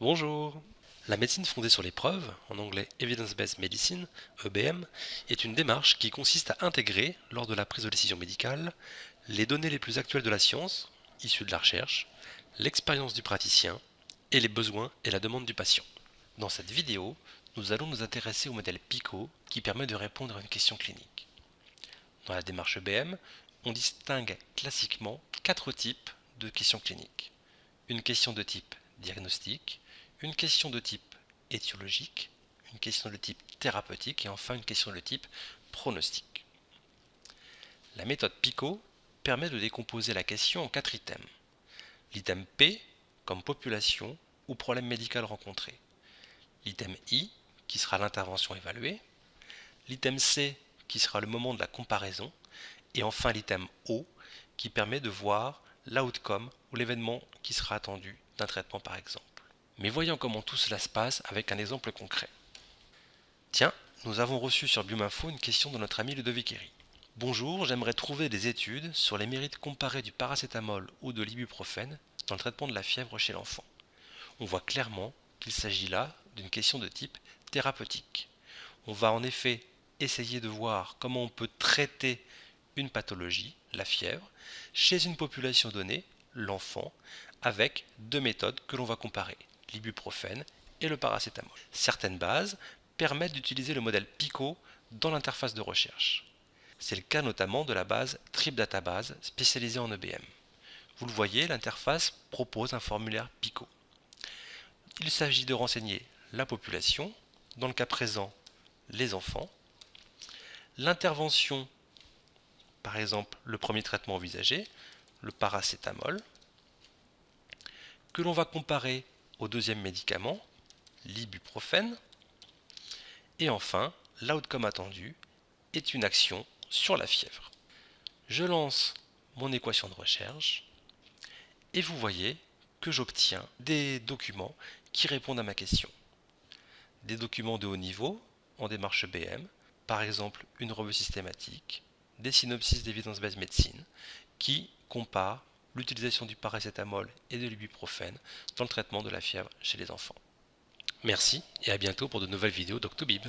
Bonjour La médecine fondée sur les preuves, en anglais Evidence-Based Medicine, EBM, est une démarche qui consiste à intégrer, lors de la prise de décision médicale, les données les plus actuelles de la science, issues de la recherche, l'expérience du praticien et les besoins et la demande du patient. Dans cette vidéo, nous allons nous intéresser au modèle PICO qui permet de répondre à une question clinique. Dans la démarche EBM, on distingue classiquement quatre types de questions cliniques. Une question de type diagnostic, une question de type étiologique, une question de type thérapeutique et enfin une question de type pronostic. La méthode PICO permet de décomposer la question en quatre items. L'item P comme population ou problème médical rencontré. L'item I qui sera l'intervention évaluée. L'item C qui sera le moment de la comparaison. Et enfin l'item O qui permet de voir l'outcome ou l'événement qui sera attendu d'un traitement par exemple. Mais voyons comment tout cela se passe avec un exemple concret. Tiens, nous avons reçu sur Biominfo une question de notre ami Ludovic Herry. Bonjour, j'aimerais trouver des études sur les mérites comparés du paracétamol ou de l'ibuprofène dans le traitement de la fièvre chez l'enfant. On voit clairement qu'il s'agit là d'une question de type thérapeutique. On va en effet essayer de voir comment on peut traiter une pathologie, la fièvre, chez une population donnée, l'enfant, avec deux méthodes que l'on va comparer, l'ibuprofène et le paracétamol. Certaines bases permettent d'utiliser le modèle PICO dans l'interface de recherche. C'est le cas notamment de la base TripDatabase spécialisée en EBM. Vous le voyez, l'interface propose un formulaire PICO. Il s'agit de renseigner la population, dans le cas présent les enfants, l'intervention, par exemple le premier traitement envisagé, le paracétamol, que l'on va comparer au deuxième médicament, l'ibuprofène. Et enfin, l'outcome attendu est une action sur la fièvre. Je lance mon équation de recherche et vous voyez que j'obtiens des documents qui répondent à ma question. Des documents de haut niveau en démarche BM, par exemple une revue systématique, des synopsis d'évidence-based médecine qui comparent l'utilisation du paracétamol et de l'ibuprofène dans le traitement de la fièvre chez les enfants. Merci et à bientôt pour de nouvelles vidéos d'Octobib.